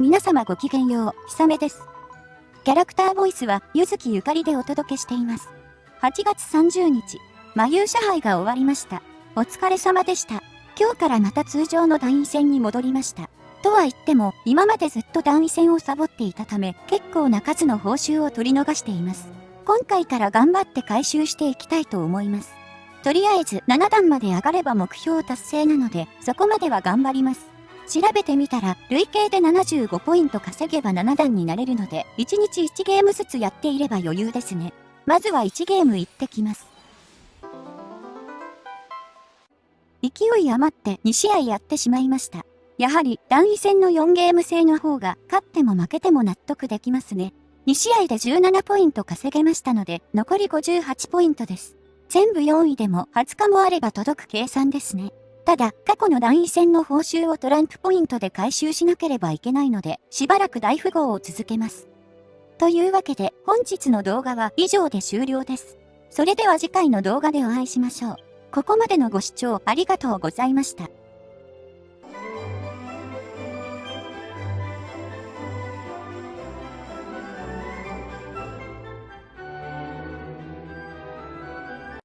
皆様ごきげんよう、ひさめです。キャラクターボイスは、ゆずきゆかりでお届けしています。8月30日、魔遊者杯が終わりました。お疲れ様でした。今日からまた通常の団員戦に戻りました。とは言っても、今までずっと団員戦をサボっていたため、結構な数の報酬を取り逃しています。今回から頑張って回収していきたいと思います。とりあえず7段まで上がれば目標達成なので、そこまでは頑張ります。調べてみたら、累計で75ポイント稼げば7段になれるので、1日1ゲームずつやっていれば余裕ですね。まずは1ゲーム行ってきます。勢い余って2試合やってしまいました。やはり、団位戦の4ゲーム制の方が、勝っても負けても納得できますね。2試合で17ポイント稼げましたので、残り58ポイントです。全部4位でも20日もあれば届く計算ですね。ただ、過去の団位戦の報酬をトランプポイントで回収しなければいけないので、しばらく大富豪を続けます。というわけで、本日の動画は以上で終了です。それでは次回の動画でお会いしましょう。ここまでのご視聴ありがとうございました。